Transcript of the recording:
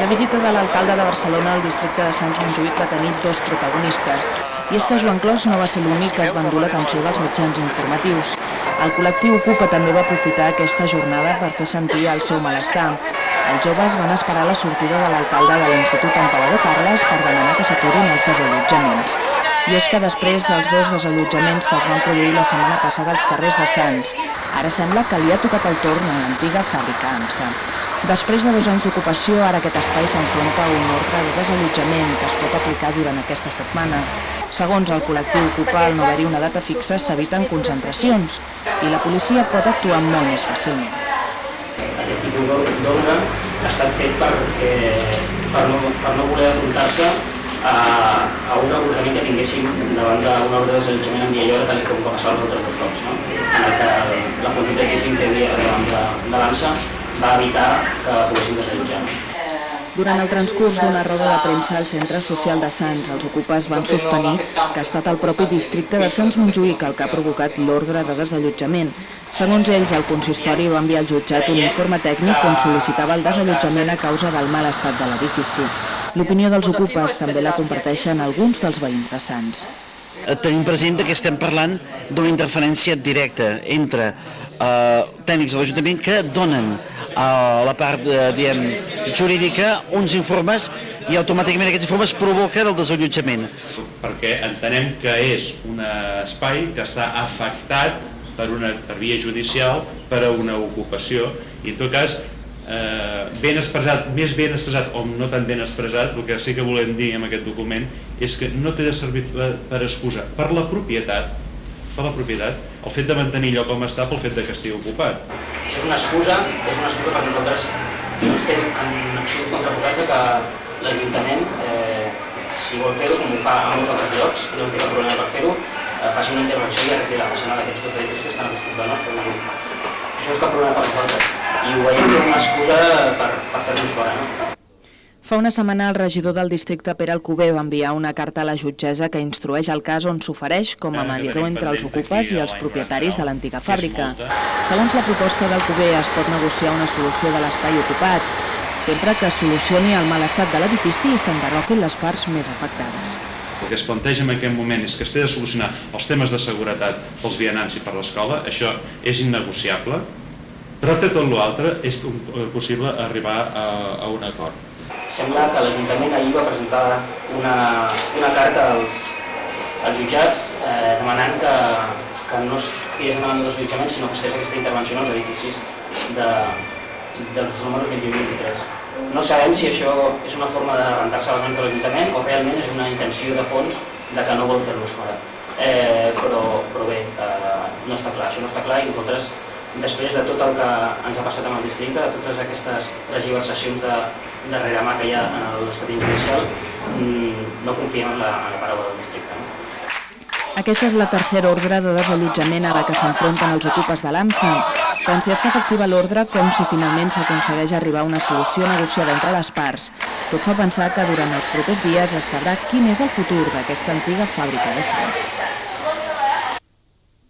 La visita de l'alcalde de Barcelona al districte de Sants Montjuïc va tenir dos protagonistes. I és que Joan Clos no va ser l'únic que es va endur l'atenció dels mitjans informatius. El col·lectiu Ocupa també va aprofitar aquesta jornada per fer sentir el seu malestar. Els joves van esperar la sortida de l'alcalde de l'Institut Emperador Carles per demanar que s'aturin els desallotjaments. I és que després dels dos desallotjaments que es van produir la setmana passada als carrers de Sants, ara sembla que li ha tocat el torn a l'antiga fàbrica AMSA. Després de dos anys d'ocupació, ara aquest espai s'enfronta a un ordre de desallotjament que es pot aplicar durant aquesta setmana. Segons el col·lectiu Ocupa, al no haver-hi una data fixa, s'eviten concentracions i la policia pot actuar molt més fàcilment. Aquest tipus d'ordre ha estat fet perquè, per, no, per no voler afrontar-se a, a un recolzament que tinguéssim davant d'un ordre de desallotjament en hora, tal com va passar els altres dos cops, no? en el que la quantitat de que hi havia davant de, de l'ANSA va evitar que poguéssim desallotjar. Durant el transcurs d'una roda de premsa al Centre Social de Sants, els ocupes van sostenir que ha estat el propi districte de Sants Montjuïc el que ha provocat l'ordre de desallotjament. Segons ells, el consistori va enviar al jutjat un informe tècnic on sol·licitava el desallotjament a causa del mal estat de l'edifici. L'opinió dels ocupes també la comparteixen alguns dels veïns de Sants. Eh, tenim present que estem parlant d'una interferència directa entre eh, tècnics de l'Ajuntament que donen a la part eh, diem, jurídica uns informes i automàticament aquests informes provoquen el desallotjament. Perquè entenem que és un espai que està afectat per una per via judicial per a una ocupació i en tot cas eh, ben expressat, més ben expressat o no tan ben expressat, el que sí que volem dir en aquest document és que no té de servir per excusa per la propietat per la propietat, el fet de mantenir allò com està pel fet de que estigui ocupat. Això és una excusa, és una excusa perquè nosaltres no estem en absolut contraposats a que l'Ajuntament, eh, si vol fer-ho, com ho fa a molts altres llocs, no té cap problema per fer-ho, eh, faci una intervenció i arregli la façana d'aquests dos edificis que estan a l'Institut del nostre. Això és cap problema per nosaltres i ho veiem com una excusa per, per fer-nos fora. No? Fa una setmana el regidor del districte Pere Alcover va enviar una carta a la jutgessa que instrueix el cas on s'ofereix com a mediador entre els ocupes i els propietaris de l'antiga fàbrica. Segons la proposta d'Alcover es pot negociar una solució de l'espai ocupat, sempre que solucioni el mal estat de l'edifici i s'enderroquin les parts més afectades. El que es planteja en aquest moment és que es té de solucionar els temes de seguretat pels vianants i per l'escola, això és innegociable, però de tot l'altre és eh, possible arribar a, a un acord. Sembla que l'Ajuntament ahir va presentar una, una carta als, als jutjats eh, demanant que, que no es tirés endavant els desallotjaments, sinó que es fes aquesta intervenció en els edificis de, dels números 21 i 23. No sabem si això és una forma de rentar-se les mans de l'Ajuntament o realment és una intenció de fons de que no vol fer-los fora. Eh, però, però bé, eh, no està clar, això no està clar i nosaltres després de tot el que ens ha passat amb el districte, de totes aquestes transversacions de, de mà que hi ha en l'expedient judicial, mm, no confiem en la, en la paraula del districte. No? Aquesta és la tercera ordre de desallotjament ara que s'enfronten els ocupes de l'AMSA. Tant si es fa efectiva l'ordre com si finalment s'aconsegueix arribar a una solució negociada entre les parts. Tot fa pensar que durant els propers dies es sabrà quin és el futur d'aquesta antiga fàbrica de Sants.